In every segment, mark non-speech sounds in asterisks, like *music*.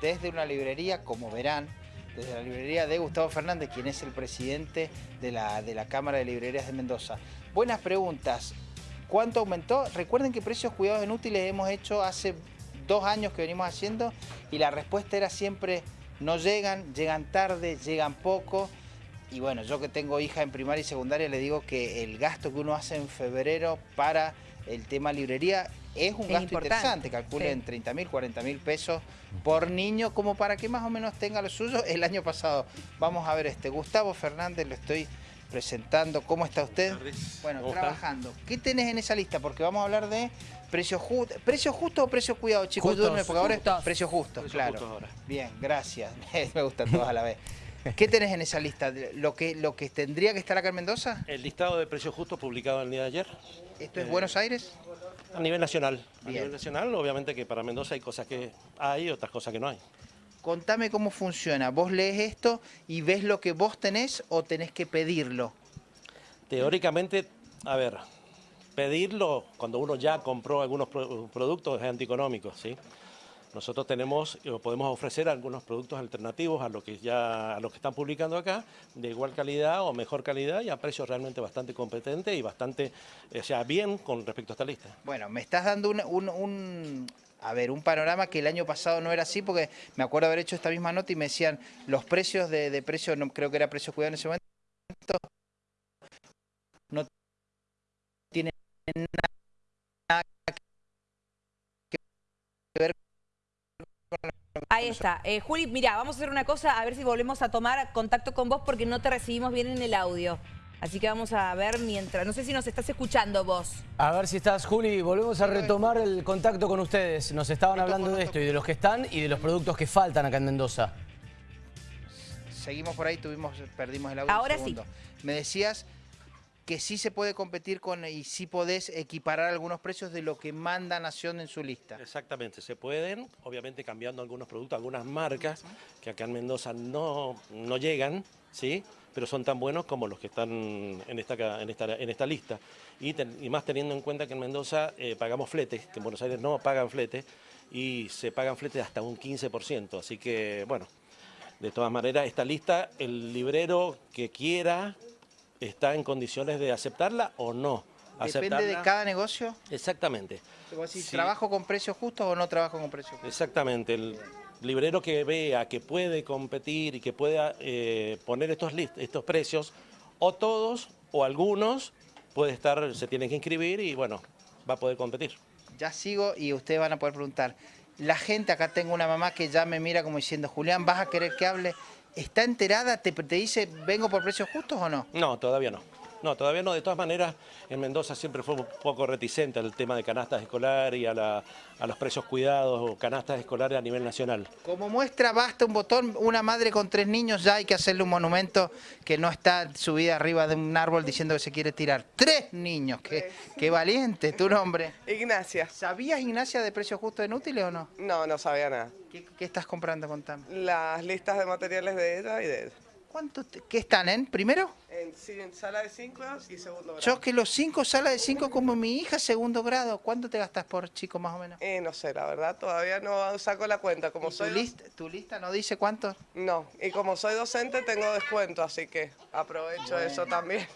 desde una librería, como verán, desde la librería de Gustavo Fernández, quien es el presidente de la, de la Cámara de Librerías de Mendoza. Buenas preguntas. ¿Cuánto aumentó? Recuerden que precios cuidados inútiles hemos hecho hace dos años que venimos haciendo y la respuesta era siempre no llegan, llegan tarde, llegan poco. Y bueno, yo que tengo hija en primaria y secundaria le digo que el gasto que uno hace en febrero para el tema librería es un gasto interesante, calculen 30 mil, 40 mil pesos por niño, como para que más o menos tenga lo suyo el año pasado. Vamos a ver este, Gustavo Fernández, lo estoy presentando. ¿Cómo está usted? Bueno, trabajando. ¿Qué tenés en esa lista? Porque vamos a hablar de precios justos. ¿Precio justo o precio cuidado, chicos? Justos, porque ahora es precio justo, claro. Bien, gracias. *laughs* Me gustan todos a la vez. ¿Qué tenés en esa lista? ¿Lo que, ¿Lo que tendría que estar acá en Mendoza? El listado de precios justos publicado el día de ayer. ¿Esto es eh, Buenos Aires? A nivel nacional. A nivel nacional, obviamente que para Mendoza hay cosas que hay y otras cosas que no hay. Contame cómo funciona. ¿Vos lees esto y ves lo que vos tenés o tenés que pedirlo? Teóricamente, a ver, pedirlo cuando uno ya compró algunos productos es antieconómico, ¿sí? Nosotros tenemos, podemos ofrecer algunos productos alternativos a lo que ya a que están publicando acá, de igual calidad o mejor calidad y a precios realmente bastante competentes y bastante, o sea, bien con respecto a esta lista. Bueno, me estás dando un, a ver, un panorama que el año pasado no era así, porque me acuerdo haber hecho esta misma nota y me decían los precios de, de precios, no creo que era precio cuidado en ese momento, no tienen nada que ver Ahí está. Eh, Juli, mira, vamos a hacer una cosa, a ver si volvemos a tomar contacto con vos porque no te recibimos bien en el audio. Así que vamos a ver mientras... No sé si nos estás escuchando vos. A ver si estás, Juli. Volvemos a retomar el contacto con ustedes. Nos estaban hablando de esto y de los que están y de los productos que faltan acá en Mendoza. Seguimos por ahí, tuvimos, perdimos el audio Ahora sí. Me decías que sí se puede competir con y sí podés equiparar algunos precios de lo que manda Nación en su lista. Exactamente, se pueden, obviamente cambiando algunos productos, algunas marcas que acá en Mendoza no, no llegan, ¿sí? pero son tan buenos como los que están en esta, en esta, en esta lista. Y, más teniendo en cuenta que en Mendoza eh, pagamos fletes, que en Buenos Aires no pagan fletes, y se pagan fletes hasta un 15%. Así que, bueno, de todas maneras, esta lista, el librero que quiera está en condiciones de aceptarla o no. Depende de cada negocio. Exactamente. Si ¿Trabajo con precios justos o no trabajo con precios justos? Exactamente. El librero que vea que puede competir y que pueda eh, poner estos, estos precios, o todos o algunos, puede estar, se tienen que inscribir y bueno, va a poder competir. Ya sigo y ustedes van a poder preguntar. La gente, acá tengo una mamá que ya me mira como diciendo, Julián, ¿vas a querer que hable? ¿Está enterada? ¿Te, te dice, vengo por precios justos o no? No, todavía no. No, todavía no. De todas maneras, en Mendoza siempre fue un poco reticente al tema de canastas escolares y a, los precios cuidados o canastas escolares a nivel nacional. Como muestra, basta un botón, una madre con tres niños, ya hay que hacerle un monumento que no está subida arriba de un árbol diciendo que se quiere tirar. ¡Tres niños! ¡Qué, qué valiente! ¿Tu nombre? Ignacia. ¿Sabías, Ignacia, de precios justos inútiles o no? No, no sabía nada. ¿Qué, qué estás comprando? Contame. Las listas de materiales de ella y de ella. ¿Cuánto ¿Qué están en primero? En, sí, en sala de 5 y segundo grado. Yo que los 5 sala de 5 como mi hija, segundo grado. ¿Cuánto te gastas por chico más o menos? Eh, no sé, la verdad, todavía no saco la cuenta. Como soy tu, lista, tu lista no dice cuánto? No, y como soy docente tengo descuento, así que aprovecho eso también.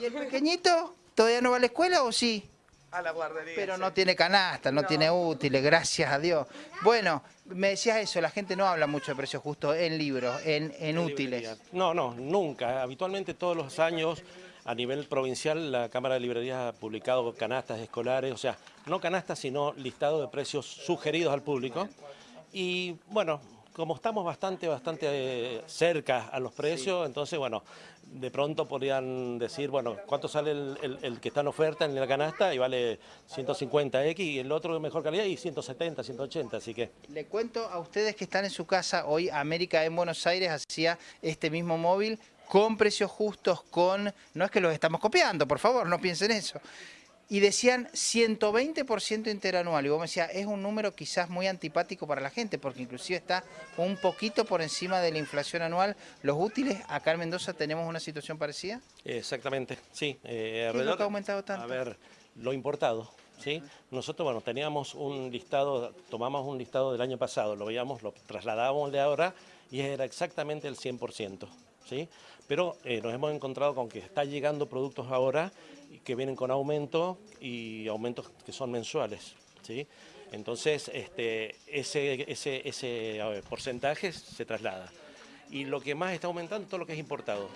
¿Y el pequeñito todavía no va a la escuela o sí? A la guardería. Pero no tiene canasta, no, tiene útiles, gracias a Dios. Bueno, me decías eso, la gente no habla mucho de precios justos en libros, en, útiles. No, no, nunca. Habitualmente todos los años a nivel provincial la Cámara de Librerías ha publicado canastas escolares, o sea, no canastas, sino listado de precios sugeridos al público. Y bueno, como estamos bastante, bastante eh, cerca a los precios, entonces, bueno, de pronto podrían decir, bueno, ¿cuánto sale el, que está en oferta en la canasta? Y vale 150X y el otro de mejor calidad y 170, 180, así que... Le cuento a ustedes que están en su casa, hoy América en Buenos Aires hacía este mismo móvil con precios justos, con... No es que los estamos copiando, por favor, no piensen eso y decían 120% interanual. Y vos me decías, es un número quizás muy antipático para la gente, porque inclusive está un poquito por encima de la inflación anual. ¿Los útiles acá en Mendoza tenemos una situación parecida? Exactamente, sí. Eh, ¿Qué es lo que ha aumentado tanto? A ver, lo importado. ¿sí? Nosotros, bueno, teníamos un listado, tomamos un listado del año pasado, lo veíamos, lo trasladábamos de ahora y era exactamente el 100%, ¿sí? Pero eh, nos hemos encontrado con que está llegando productos ahora que vienen con aumento y aumentos que son mensuales, ¿sí? Entonces, este, ese, porcentaje se traslada. Y lo que más está aumentando es todo lo que es importado.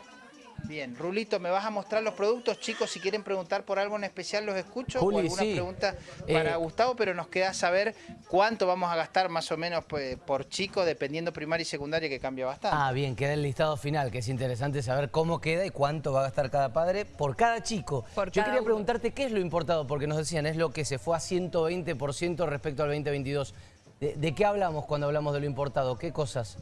Bien, Rulito, ¿me vas a mostrar los productos? Chicos, si quieren preguntar por algo en especial, los escucho. Juli, o alguna sí. pregunta para Eh, Gustavo, pero nos queda saber cuánto vamos a gastar más o menos pues, por chico, dependiendo primaria y secundaria, que cambia bastante. Ah, bien, queda el listado final, que es interesante saber cómo queda y cuánto va a gastar cada padre por cada chico. Por Yo cada quería uno. preguntarte qué es lo importado, porque nos decían, es lo que se fue a 120% respecto al 2022. ¿De, de qué hablamos cuando hablamos de lo importado? ¿Qué cosas?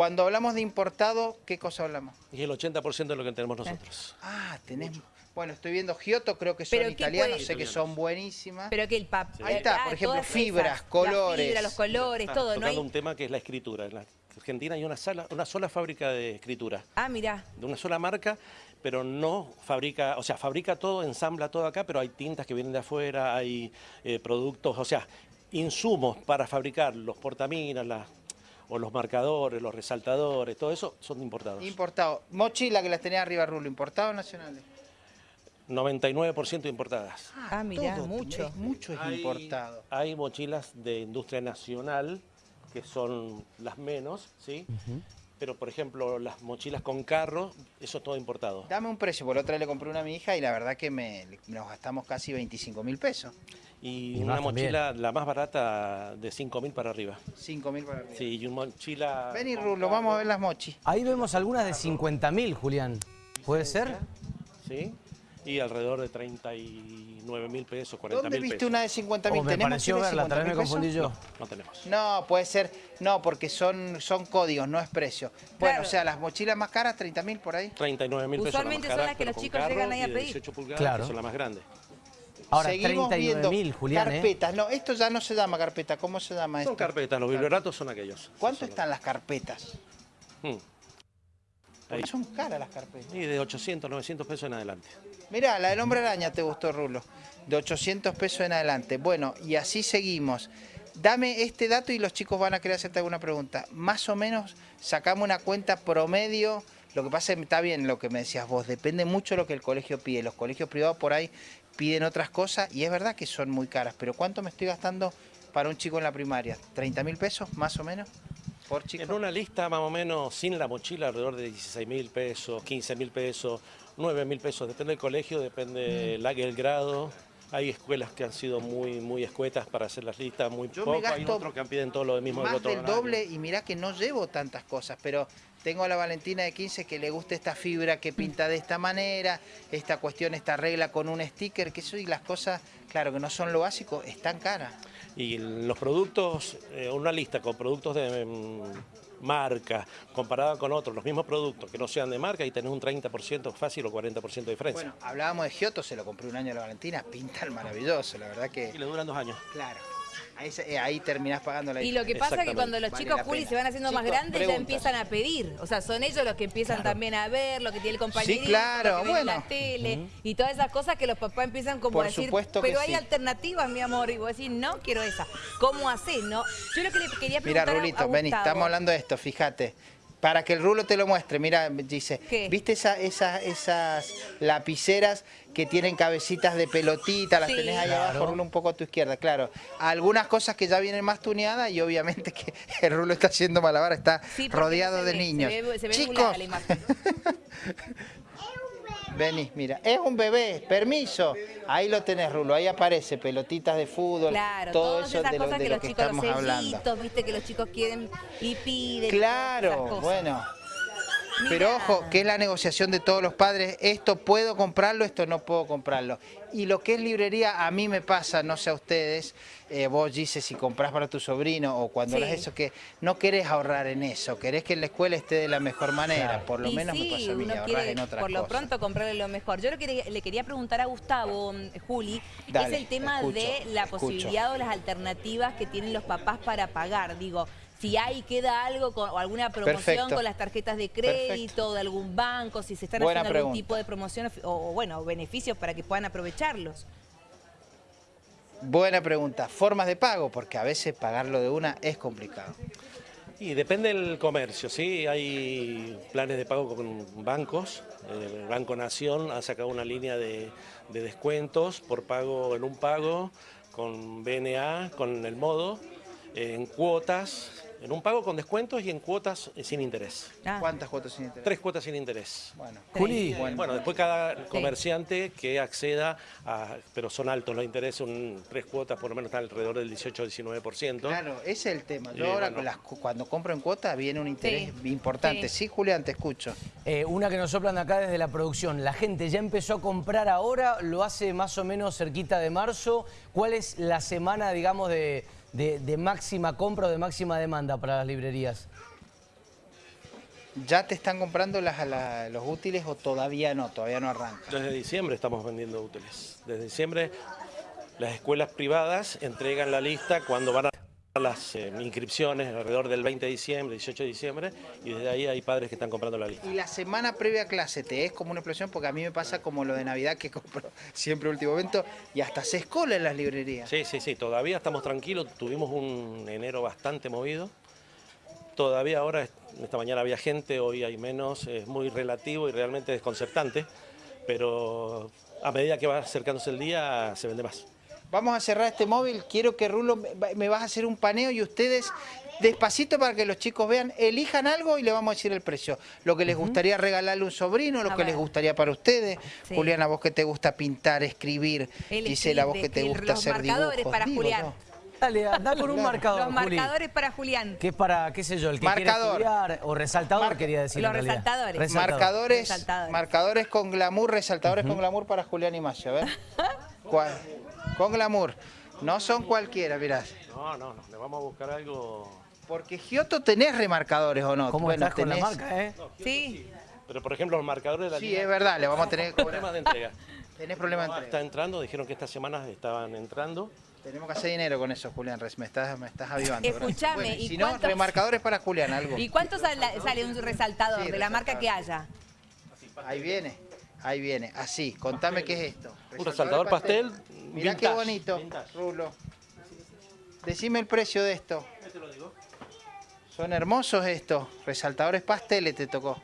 Cuando hablamos de importado, ¿qué cosa hablamos? Y el 80% de lo que tenemos nosotros. Ah, tenés... Bueno, estoy viendo Giotto, creo que son Pero ¿qué italianos, puede- sé que son buenísimas. Pero que el papá... Ahí está, por ejemplo, fibras, colores. Fibras, los colores, Está todo. No hay... un tema que es la escritura. En la Argentina hay una, sala, una sola fábrica de escritura, Ah, mira. de una sola marca, pero no fabrica, o sea, fabrica todo, ensambla todo acá, pero hay tintas que vienen de afuera, hay eh, productos, o sea, insumos para fabricar los portaminas, las- o los marcadores, los resaltadores, todo eso son importados. Importado. Mochila que las tenía arriba, Rulo, ¿importado o nacionales? 99% importadas. Ah, mirá, todo, mucho. es mucho es Hay- importado. Hay mochilas de industria nacional, que son las menos, ¿sí? Pero, por ejemplo, las mochilas con carro, eso es todo importado. Dame un precio, por otra vez le compré una a mi hija y la verdad que me, nos gastamos casi 25 mil pesos. Y, Y una también. mochila, la más barata, de 5.000 para arriba. 5 mil para arriba. Sí, y una mochila... Vení, Rulo, vamos a ver las mochis. Ahí vemos algunas de 50.000, Julián. ¿Puede ser? Sí, y alrededor de 39 mil pesos, 40 ¿Dónde mil viste pesos. una de 50 mil? Oh, me pareció verla, tal vez me confundí yo. No tenemos. No, puede ser, no, porque son, son códigos, no es precio. Bueno, Claro. o sea, las mochilas más caras, 30 mil por ahí. 39 mil pesos la Usualmente más son las que los chicos llegan ahí a pedir. 18 pulgadas, Claro. que son las más grandes. Ahora, Seguimos 39.000, viendo Julián, ¿eh? carpetas. No, esto ya no se llama carpeta. ¿Cómo se llama Son esto? carpetas, los biblioratos son aquellos. ¿Cuánto Son- están las carpetas? Hmm. Porque son caras las carpetas. Y de 800, 900 pesos en adelante. Mirá, la del hombre araña te gustó, Rulo. De 800 pesos en adelante. Bueno, y así seguimos. Dame este dato y los chicos van a querer hacerte alguna pregunta. Más o menos sacamos una cuenta promedio. Lo que pasa es que está bien lo que me decías vos. Depende mucho de lo que el colegio pide. Los colegios privados por ahí piden otras cosas y es verdad que son muy caras. Pero ¿cuánto me estoy gastando para un chico en la primaria? ¿30 mil pesos más o menos por chico? En una lista más o menos sin la mochila alrededor de 16 mil pesos, 15 mil pesos, 9 mil pesos. Depende del colegio, depende Mm. el grado. Hay escuelas que han sido muy muy escuetas para hacer las listas, muy Yo me poco. Hay gasto otros que piden todo lo mismo más del horario. doble y mirá que no llevo tantas cosas, pero tengo a la Valentina de 15 que le gusta esta fibra que pinta de esta manera, esta cuestión, esta regla con un sticker, que eso y las cosas, claro que no son lo básico, están caras. Y los productos, eh, una lista con productos de mm, marca, comparada con otros, los mismos productos que no sean de marca, y tenés un 30% fácil o 40% de diferencia. Bueno, hablábamos de Giotto, se lo compré un año a la Valentina, pintan maravilloso, la verdad y que, le duran dos años. claro, ahí, eh, ahí terminás pagando la Y lo que pasa es que cuando los Vale chicos Juli se van haciendo más grandes ya empiezan a pedir. O sea, son ellos los que empiezan también a ver lo que tiene el compañerito, claro, lo que bueno. la tele y todas esas cosas que los papás empiezan como Por a decir, pero hay sí. alternativas, mi amor, y vos decís, no quiero esa. ¿Cómo haces, no? Yo lo que le quería Mira, preguntar a- a Rulito, vení, Gustavo- estamos hablando de esto, fíjate. Para que el rulo te lo muestre, mira, dice, ¿Qué? ¿viste esa- esa- esas lapiceras que tienen cabecitas de pelotita? Las Sí. tenés ahí Claro. abajo, rulo, un poco a tu izquierda, claro. Algunas cosas que ya vienen más tuneadas y obviamente que *laughs* el rulo está haciendo malabar, está Sí, rodeado no se de ve, niños. Se ve, se ve Chicos, *laughs* nulada la imagen. vení, mira, es un bebé, permiso. Ahí lo tenés, rulo, ahí aparece, pelotitas de fútbol, Claro, todo todas eso esas de lo, cosas de que lo los que chicos, estamos los hablando. sellitos, viste, que los chicos quieren y piden. Claro, bueno. Pero ojo, que es la negociación de todos los padres, esto puedo comprarlo, esto no puedo comprarlo. Y lo que es librería, a mí me pasa, no sé a ustedes, eh, vos dices si compras para tu sobrino o cuando Sí. eso, que no querés ahorrar en eso, querés que en la escuela esté de la mejor manera, Claro. por lo Y menos sí, me pasa a mí, uno quiere en otras por lo cosas. pronto comprarle lo mejor. Yo lo que le, quería preguntar a Gustavo, mm, Juli, Dale, es el tema escucho, de la escucho. posibilidad o las alternativas que tienen los papás para pagar. Digo, si hay, queda algo con, o alguna promoción Perfecto. con las tarjetas de crédito de algún banco, si se están Buena haciendo algún tipo de promoción o, o, bueno, beneficios para que puedan aprovecharlos. Buena pregunta. Formas de pago, porque a veces pagarlo de una es complicado. Y depende del comercio, ¿sí? Hay planes de pago con bancos. El Banco Nación ha sacado una línea de, de descuentos por pago en un pago, con BNA, con el modo, en cuotas, en un pago con descuentos y en cuotas eh, sin interés. Ah, ¿Cuántas cuotas sin interés? Tres cuotas sin interés. Bueno. Juli, Bueno, bueno, después cada comerciante que acceda, a, pero son altos los intereses, un, tres cuotas por lo menos están alrededor del 18-19%. Claro, ese es el tema. Yo Y ahora bueno. las cuando compro en cuota viene un interés Sí. importante. Sí. Sí. Julián, te escucho. eh, una que nos soplan acá desde la producción. La gente ya empezó a comprar ahora, lo hace más o menos cerquita de marzo. ¿Cuál es la semana, digamos, de, de- de máxima compra o de máxima demanda para las librerías? ¿Ya te están comprando las, la- los útiles o todavía no? Todavía no arranca. Desde diciembre estamos vendiendo útiles. Desde diciembre las escuelas privadas entregan la lista cuando van a las eh, inscripciones alrededor del 20 de diciembre, 18 de diciembre, y desde ahí hay padres que están comprando la lista. Y la semana previa a clase, ¿te es como una explosión? Porque a mí me pasa como lo de Navidad que compro *laughs* siempre último momento y hasta se escola en las librerías. Sí, sí, sí, todavía estamos tranquilos, tuvimos un enero bastante movido. Todavía ahora, esta mañana había gente, hoy hay menos, es muy relativo y realmente desconcertante, pero a medida que va acercándose el día se vende más. Vamos a cerrar este móvil. Quiero que Rulo me- me vas a hacer un paneo y ustedes, despacito para que los chicos vean, elijan algo y le vamos a decir el precio. Lo que les gustaría regalarle a un sobrino, lo A que ver. les gustaría para ustedes. Sí. Juliana, vos que te gusta pintar, escribir. Él Gisela, vos que te gusta los hacer marcadores dibujos. para Digo Julián. yo. Dale, anda con un marcador, Los Juli. marcadores para Julián. Que es para, qué sé yo, el que Marcador. quiere estudiar, o resaltador quería decir Los resaltadores. Resaltador. Marcadores, Resaltadores. marcadores con glamour, resaltadores con glamour para Julián y Mayo, a ver. *laughs* ¿Cuál? Con glamour. No son cualquiera, mirá. No, no, no, le vamos a buscar algo... Porque Giotto tenés remarcadores o no. ¿Cómo Bueno, estás con la marca, eh? Sí. Pero por ejemplo los marcadores de la Sí, línea- es verdad, le vamos a tener Problemas de entrega. *laughs* Tenés problemas de Está entrega. entrando, dijeron que estas semanas estaban entrando. Tenemos que hacer dinero con eso, Julián. Me estás, me estás avivando. Escuchame, Bueno, ¿y si no, cuántos- remarcadores para Julián, algo. ¿Y cuánto sale, sale un resaltador Sí, de la marca que haya? Ahí viene, ahí viene. Así, contame qué es esto. Un resaltador pastel, Mirá qué bonito, vintage. Rulo. Decime el precio de esto. Son hermosos estos. Resaltadores pasteles te tocó.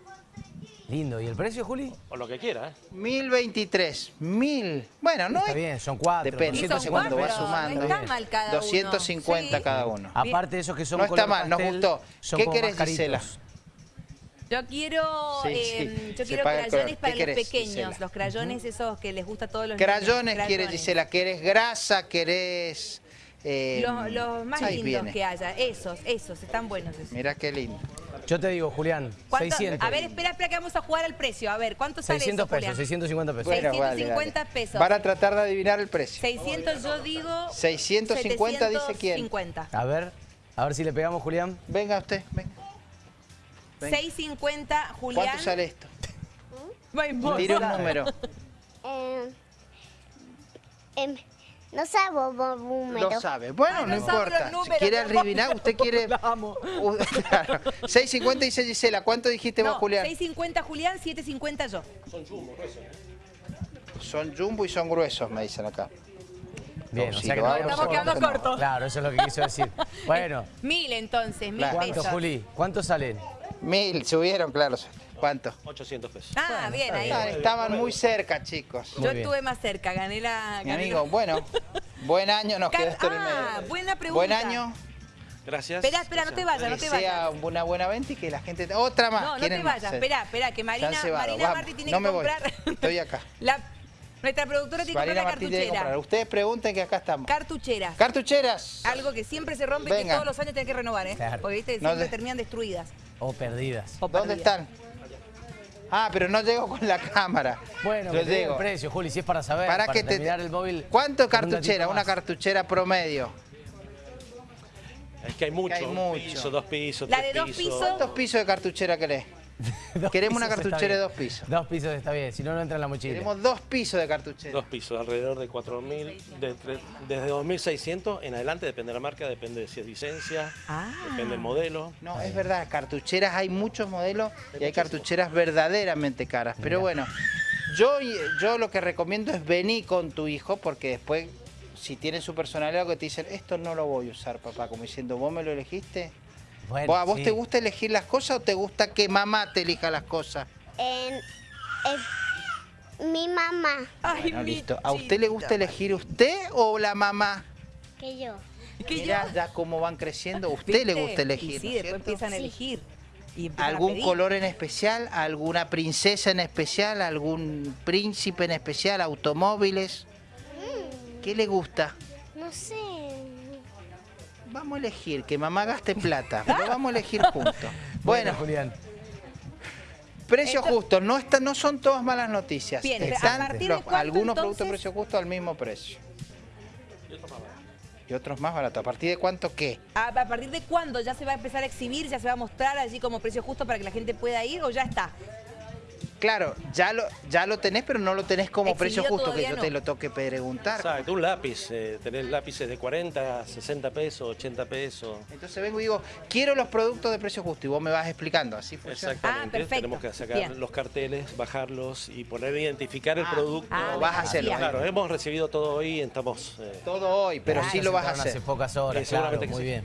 Lindo. ¿Y el precio, Juli? O lo que quiera, ¿eh? 1023. Mil. Bueno, no Está es- bien, son cuatro. Depende, son cuando cuatro, sumando. no está mal cada uno. 250 Sí. cada uno. Aparte de esos que son No está mal, nos gustó. ¿Qué querés. Gisela? Yo quiero, Sí, eh, sí, yo quiero crayones color. para ¿Qué los querés, pequeños, Gisela? los crayones esos que les gusta a todos los Crayones niños. quiere Gisela, ¿querés grasa? ¿Querés...? eh, Los, los más lindos viene. que haya, esos, esos, están buenos esos. Mirá qué lindo. Yo te digo, Julián, ¿Cuánto- 600. A ver, espera, espera que vamos a jugar al precio. A ver, ¿cuánto sale 600 eso, pesos, Julián? 650 pesos. Bueno. Bueno, vale, 650 dale. pesos. Van a tratar de adivinar el precio. 600 yo digo... 650 dice quién. 750. A ver, a ver si le pegamos, Julián. Venga usted, venga. Venga. 650, Julián. ¿Cuánto sale esto? Ay, vos. Tire un número. Eh, em, no sabo vos número. Lo sabe. Bueno, Ah, no, no sabe importa. los números, si quiere adivinar, usted *laughs* quiere... Uh, *laughs* claro. 650 dice Gisela. ¿Cuánto dijiste vos, No, Julián? 650 Julián, 750 yo. Son jumbo y son gruesos, me dicen acá. Bien, No, o sea que no Estamos no, quedando no. cortos. Claro, eso es lo que quiso decir. *laughs* Bueno, Mil entonces, mil. ¿cuánto, pesos. Juli? ¿Cuánto salen? Mil, subieron, claro. ¿Cuánto? 800 pesos. Ah, bien, ahí. Ah, estaban muy cerca, chicos. Muy Yo bien. estuve más cerca, gané la... Mi amigo, la- bueno, buen año, nos quedó esto en el ah, buena pregunta. Buen año, Gracias. Espera, espera, no te vayas, no que te sea vayas. una buena venta y que la gente... Otra más, No, no te vayas. Espera, espera, que Marina, Marina. Martí tiene No que me voy. comprar... Estoy acá. *laughs* La, nuestra productora tiene que comprar la Martín tiene que comprar. cartuchera. Ustedes pregunten que acá estamos. Cartucheras. Cartucheras. Algo que siempre se rompe y que todos los años tiene que renovar, ¿eh? Claro. Porque viste, No siempre de- terminan destruidas. O perdidas. o ¿Dónde perdidas. están? Ah, pero no llego con la cámara. Bueno, Yo que llego. el precio, Juli, si es para saber, Para para, que te- el móvil. ¿Cuánto un cartuchera? Una cartuchera promedio. Es que hay mucho. hay un mucho. piso, dos pisos, La tres de dos pisos. ¿Cuántos pisos de cartuchera querés? *laughs* Queremos una cartuchera de dos pisos. Dos pisos está bien, si no, no entra en la mochila. Queremos dos pisos de cartuchera. Dos pisos, alrededor de 4.000, de desde 2.600 en adelante, depende de la marca, depende de si es licencia, Ah. depende del modelo. No, es verdad, cartucheras hay muchos modelos y hay cartucheras verdaderamente caras. Pero bueno, yo, yo lo que recomiendo es venir con tu hijo porque después si tienen su personalidad que te dicen, esto no lo voy a usar, papá, como diciendo, ¿vos me lo elegiste? Bueno, ¿Vos, ¿A vos sí. te gusta elegir las cosas o te gusta que mamá te elija las cosas? En, en- mi mamá, Ay, Bueno, mi listo. ¿A usted le gusta elegir usted o la mamá? que yo. ¿Qué Mirá yo? ya cómo van creciendo. ¿A usted le gusta elegir? Y ¿no sí, es después cierto? empiezan a elegir. Y empiezan a ¿Algún color en especial? ¿Alguna princesa en especial? ¿Algún príncipe en especial? ¿Automóviles? ¿Qué le gusta? No sé. Vamos a elegir, que mamá gaste plata, pero *laughs* vamos a elegir juntos. Bueno, Julián. precios Esto- justos, no, está- no son todas malas noticias. Bien, pero ¿a Están partir de los- cuánto, algunos productos entonces? precios justos al mismo precio. Y otros más baratos. ¿A partir de cuánto qué? ¿A, a partir de cuándo ya se va a empezar a exhibir? ¿Ya se va a mostrar allí como precio justo para que la gente pueda ir o ya está? Claro, ya lo, ya lo tenés, pero no lo tenés como precio justo, que yo no. te lo toque preguntar. Exacto, un lápiz. eh, tenés lápices de 40, 60 pesos, 80 pesos. Entonces vengo y digo, quiero los productos de precio justo y vos me vas explicando, así funciona. Exactamente. Ah, perfecto. Tenemos que sacar Bien. los carteles, bajarlos y poner identificar el Ah, producto. ah, Lo vas a hacer, bien. Claro, hemos recibido todo hoy, estamos... eh, Todo hoy, pero Claro. sí lo vas a hacer. Hace pocas horas, seguramente claro, que muy sí. bien.